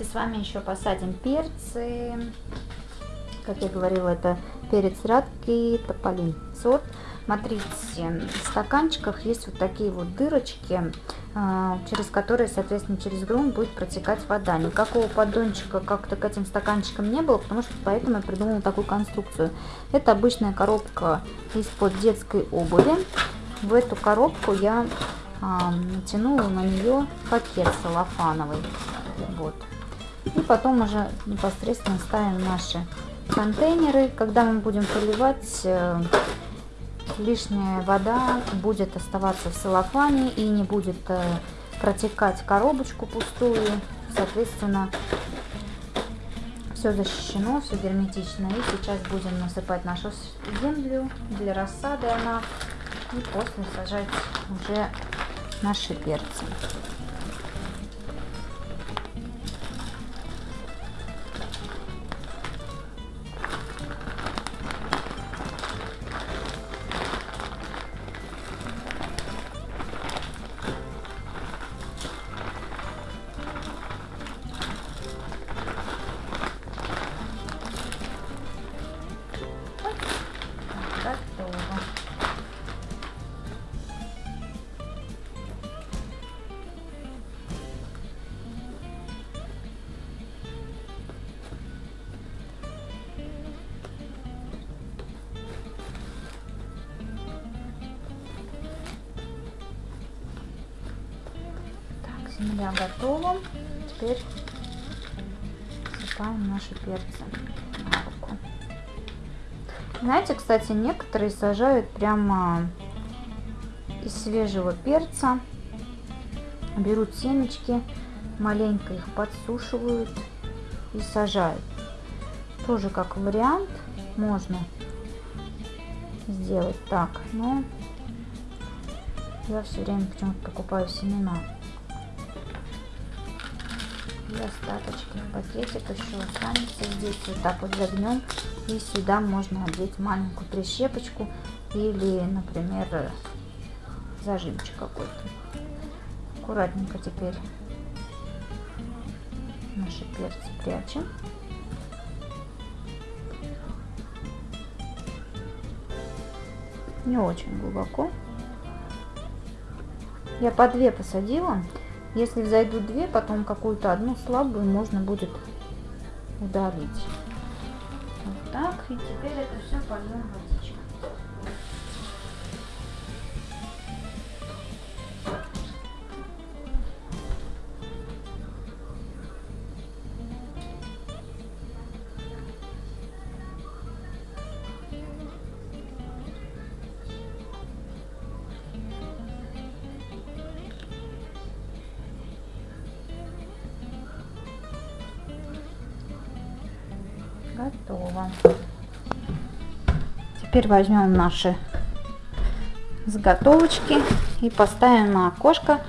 Давайте с вами еще посадим перцы. Как я говорила, это перец рядкий, тополин сорт. Смотрите, в стаканчиках есть вот такие вот дырочки, а, через которые, соответственно, через грунт будет протекать вода. Никакого поддончика как-то к этим стаканчикам не было, потому что поэтому я придумала такую конструкцию. Это обычная коробка из-под детской обуви. В эту коробку я а, натянула на нее пакет салофановый. Вот. И потом уже непосредственно ставим наши контейнеры. Когда мы будем поливать, э, лишняя вода будет оставаться в целлофане и не будет э, протекать коробочку пустую. Соответственно, все защищено, все герметично. И сейчас будем насыпать нашу землю для рассады она. И после сажать уже наши перцы. Земля готова. Теперь сыпаем наши перцы на руку. Знаете, кстати, некоторые сажают прямо из свежего перца. Берут семечки, маленько их подсушивают и сажают. Тоже как вариант можно сделать так, но я все время почему-то покупаю семена и остаточки пакетик еще останется здесь. Вот так вот загнем. И сюда можно одеть маленькую прищепочку или например зажимчик какой-то. Аккуратненько теперь наши перцы прячем. Не очень глубоко. Я по две посадила если зайдут две, потом какую-то одну слабую можно будет удалить. Вот так. И теперь это все польем водичкой. Готово. Теперь возьмем наши заготовочки и поставим на окошко.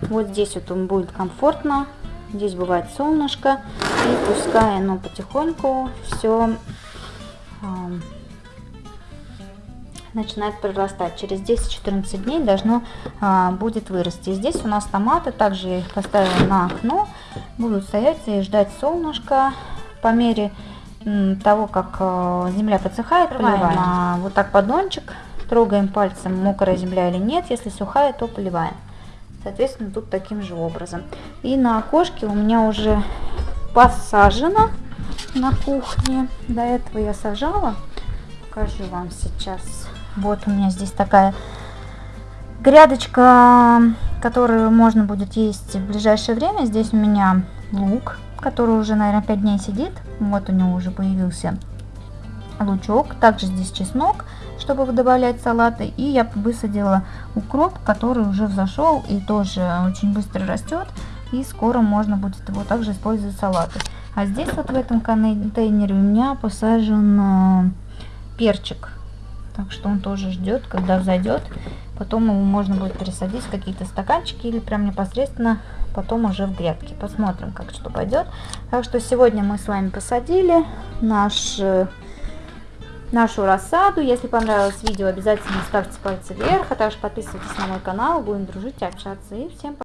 Вот здесь вот он будет комфортно. Здесь бывает солнышко. И пускай оно потихоньку все э, начинает прорастать. Через 10-14 дней должно э, будет вырасти. Здесь у нас томаты. Также я их поставила на окно. Будут стоять и ждать солнышко. По мере того, как э, земля подсыхает, поливаем а, вот так поддончик, трогаем пальцем, мокрая земля или нет, если сухая, то поливаем. Соответственно, тут таким же образом. И на окошке у меня уже посажено на кухне. До этого я сажала. Покажу вам сейчас. Вот у меня здесь такая грядочка, которую можно будет есть в ближайшее время. Здесь у меня лук который уже, наверное, 5 дней сидит. Вот у него уже появился лучок. Также здесь чеснок, чтобы добавлять салаты. И я высадила укроп, который уже взошел и тоже очень быстро растет. И скоро можно будет его также использовать в салаты. А здесь вот в этом контейнере у меня посажен э, перчик. Так что он тоже ждет, когда взойдет. Потом его можно будет пересадить в какие-то стаканчики или прям непосредственно потом уже в грядке. Посмотрим, как что пойдет. Так что сегодня мы с вами посадили наш, нашу рассаду. Если понравилось видео, обязательно ставьте пальцы вверх, а также подписывайтесь на мой канал. Будем дружить и общаться. И всем пока!